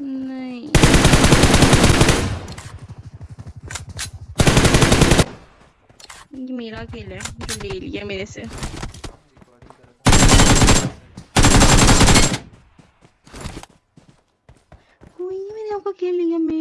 नहीं। ये मेरा खेल है, जो ले लिया मेरे से। कोई मैंने आपका खेल लिया मैं